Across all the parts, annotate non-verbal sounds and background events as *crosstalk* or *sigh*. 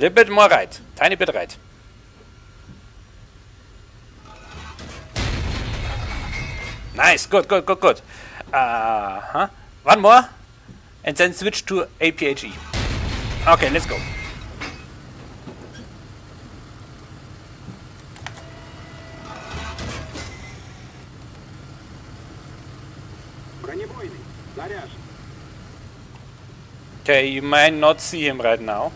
little bit more right, tiny bit right. Nice, good, good, good, good. Uh huh. One more, and then switch to APHE. Okay, let's go. Okay, you might not see him right now.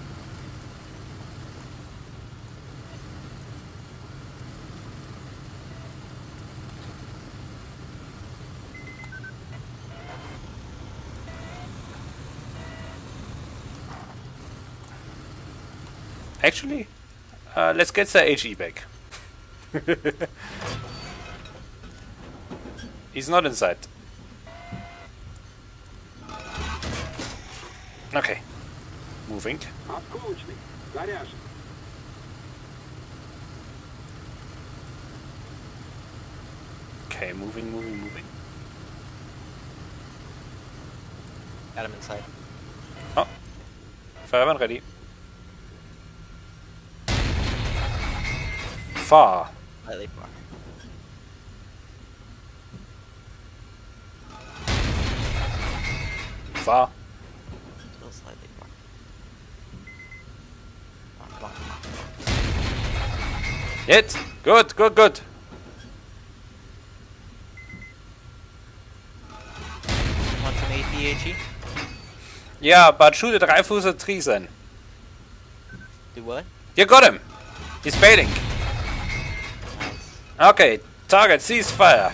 Actually, uh, let's get the HE back. *laughs* He's not inside. Okay. Moving. Okay, moving, moving, moving. Adam inside. Oh. Fireman ready. Far. Slightly far. Far. Still slightly far. Come on, come on. Hit. Good, good, good. Want some APHE? Yeah, but shoot a at tree then. Do what? You got him. He's baiting. Okay, target cease fire.